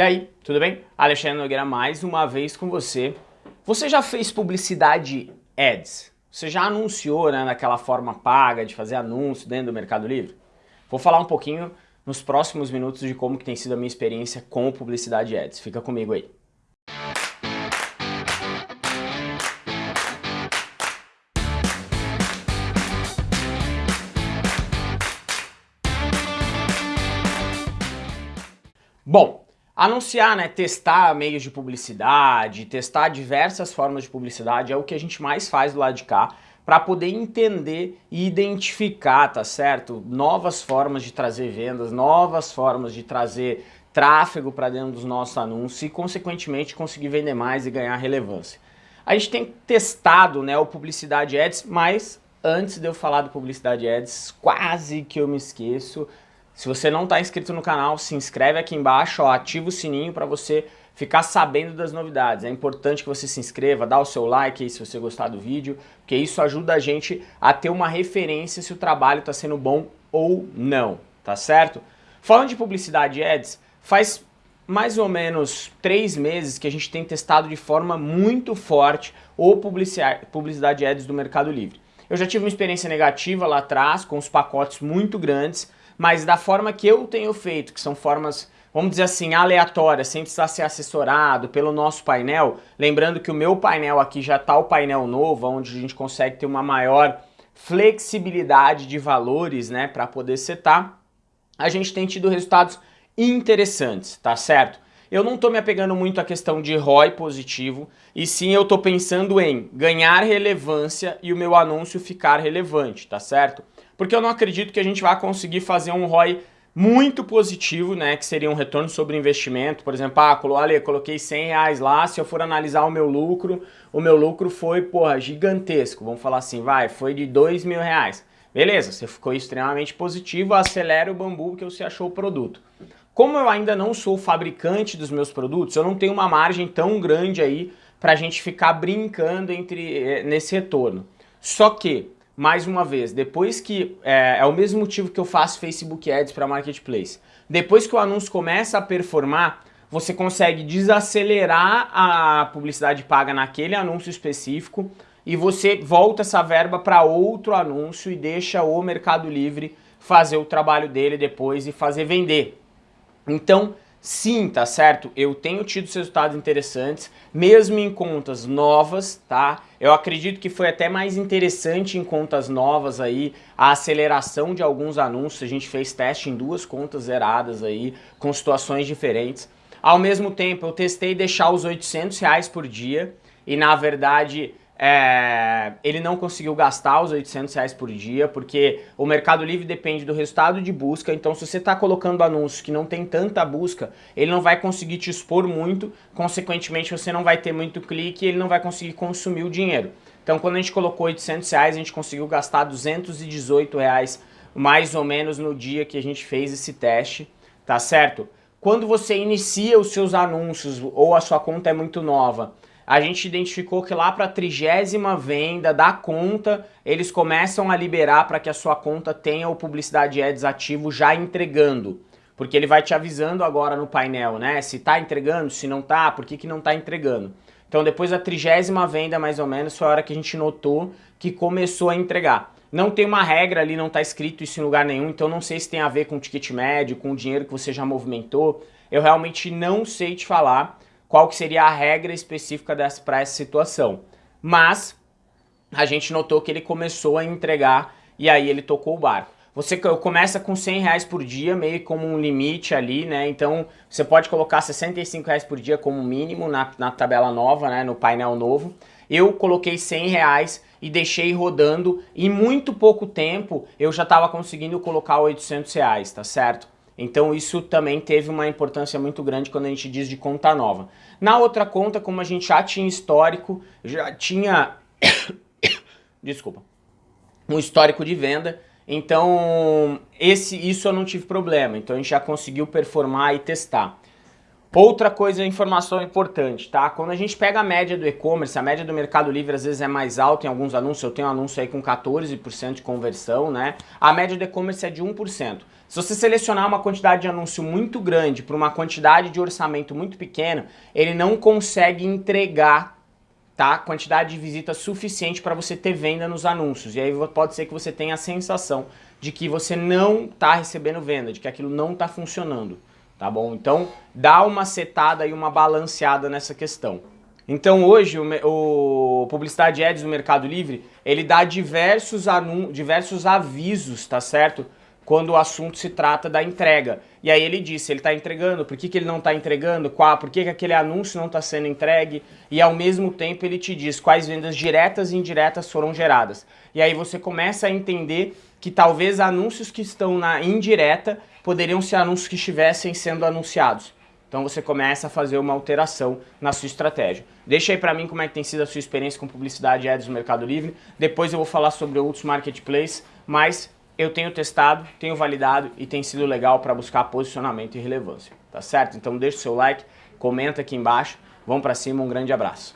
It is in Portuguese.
E aí, tudo bem? Alexandre Nogueira mais uma vez com você. Você já fez publicidade ads? Você já anunciou né, naquela forma paga de fazer anúncio dentro do Mercado Livre? Vou falar um pouquinho nos próximos minutos de como que tem sido a minha experiência com publicidade ads. Fica comigo aí. Bom, anunciar, né, testar meios de publicidade, testar diversas formas de publicidade é o que a gente mais faz do lado de cá para poder entender e identificar, tá certo? Novas formas de trazer vendas, novas formas de trazer tráfego para dentro dos nossos anúncios e, consequentemente, conseguir vender mais e ganhar relevância. A gente tem testado né, o Publicidade Ads, mas antes de eu falar do Publicidade Ads, quase que eu me esqueço, se você não está inscrito no canal, se inscreve aqui embaixo, ó, ativa o sininho para você ficar sabendo das novidades. É importante que você se inscreva, dá o seu like aí se você gostar do vídeo, porque isso ajuda a gente a ter uma referência se o trabalho está sendo bom ou não, tá certo? Falando de publicidade ads, faz mais ou menos três meses que a gente tem testado de forma muito forte o publicidade ads do Mercado Livre. Eu já tive uma experiência negativa lá atrás, com os pacotes muito grandes, mas da forma que eu tenho feito, que são formas, vamos dizer assim, aleatórias, sem precisar ser assessorado pelo nosso painel, lembrando que o meu painel aqui já está o painel novo, onde a gente consegue ter uma maior flexibilidade de valores, né, para poder setar, a gente tem tido resultados interessantes, tá certo? Eu não estou me apegando muito à questão de ROI positivo, e sim eu estou pensando em ganhar relevância e o meu anúncio ficar relevante, tá certo? porque eu não acredito que a gente vai conseguir fazer um ROI muito positivo, né, que seria um retorno sobre investimento, por exemplo, ah, Ale, coloquei 100 reais lá, se eu for analisar o meu lucro, o meu lucro foi, porra, gigantesco, vamos falar assim, vai, foi de 2 mil reais. Beleza, você ficou extremamente positivo, acelera o bambu que você achou o produto. Como eu ainda não sou fabricante dos meus produtos, eu não tenho uma margem tão grande aí para a gente ficar brincando entre eh, nesse retorno. Só que mais uma vez, depois que, é, é o mesmo motivo que eu faço Facebook Ads para Marketplace, depois que o anúncio começa a performar, você consegue desacelerar a publicidade paga naquele anúncio específico e você volta essa verba para outro anúncio e deixa o Mercado Livre fazer o trabalho dele depois e fazer vender. Então, Sim, tá certo? Eu tenho tido resultados interessantes, mesmo em contas novas, tá? Eu acredito que foi até mais interessante em contas novas aí, a aceleração de alguns anúncios, a gente fez teste em duas contas zeradas aí, com situações diferentes. Ao mesmo tempo, eu testei deixar os 800 reais por dia, e na verdade é, ele não conseguiu gastar os 800 reais por dia, porque o Mercado Livre depende do resultado de busca, então se você está colocando anúncios que não tem tanta busca, ele não vai conseguir te expor muito, consequentemente você não vai ter muito clique e ele não vai conseguir consumir o dinheiro. Então quando a gente colocou 800 reais, a gente conseguiu gastar 218 reais mais ou menos no dia que a gente fez esse teste, tá certo? Quando você inicia os seus anúncios ou a sua conta é muito nova, a gente identificou que lá para a trigésima venda da conta, eles começam a liberar para que a sua conta tenha o Publicidade Ads ativo já entregando. Porque ele vai te avisando agora no painel, né? Se está entregando, se não está, por que, que não está entregando. Então depois da trigésima venda, mais ou menos, foi a hora que a gente notou que começou a entregar. Não tem uma regra ali, não está escrito isso em lugar nenhum, então não sei se tem a ver com o ticket médio, com o dinheiro que você já movimentou. Eu realmente não sei te falar, qual que seria a regra específica para essa situação. Mas a gente notou que ele começou a entregar e aí ele tocou o barco. Você começa com 100 reais por dia, meio como um limite ali, né? Então você pode colocar 65 reais por dia como mínimo na, na tabela nova, né? No painel novo. Eu coloquei 100 reais e deixei rodando. Em muito pouco tempo eu já estava conseguindo colocar 800 reais, tá certo? Então isso também teve uma importância muito grande quando a gente diz de conta nova. Na outra conta, como a gente já tinha histórico, já tinha... Desculpa. Um histórico de venda, então esse, isso eu não tive problema. Então a gente já conseguiu performar e testar. Outra coisa, informação importante, tá? Quando a gente pega a média do e-commerce, a média do Mercado Livre às vezes é mais alta em alguns anúncios, eu tenho um anúncio aí com 14% de conversão, né? A média do e-commerce é de 1%. Se você selecionar uma quantidade de anúncio muito grande para uma quantidade de orçamento muito pequeno, ele não consegue entregar tá, quantidade de visitas suficiente para você ter venda nos anúncios. E aí pode ser que você tenha a sensação de que você não está recebendo venda, de que aquilo não está funcionando, tá bom? Então dá uma setada e uma balanceada nessa questão. Então hoje o, o Publicidade Ads no Mercado Livre, ele dá diversos, diversos avisos, tá certo? Quando o assunto se trata da entrega. E aí ele disse, ele está entregando, por que, que ele não está entregando, qual, por que, que aquele anúncio não está sendo entregue, e ao mesmo tempo ele te diz quais vendas diretas e indiretas foram geradas. E aí você começa a entender que talvez anúncios que estão na indireta poderiam ser anúncios que estivessem sendo anunciados. Então você começa a fazer uma alteração na sua estratégia. Deixa aí para mim como é que tem sido a sua experiência com publicidade e ads no Mercado Livre. Depois eu vou falar sobre outros marketplaces, mas eu tenho testado, tenho validado e tem sido legal para buscar posicionamento e relevância, tá certo? Então deixa o seu like, comenta aqui embaixo, vamos para cima, um grande abraço.